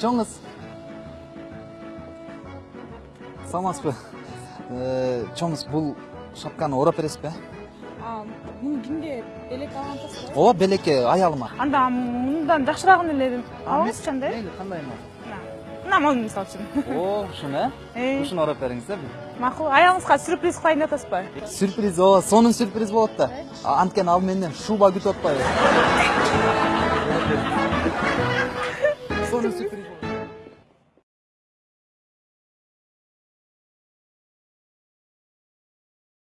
чоңуз саламатсызбы чоңуз бул шапканы урап бересизби муну кимге белек алган атасызбы ооба белекке аялыма анда мындан жакшыраагын эле алыңызчы анда э мейли кандай мына могу мисалы үчүн о ушуну э ушуну урап бериңиз э макул аялыңызга сюрприз кылайын деп атасызбы сюрприз ооба сонун сюрприз болот да анткени ал менден шуба күтүп атпайбы сонун сюрприз болот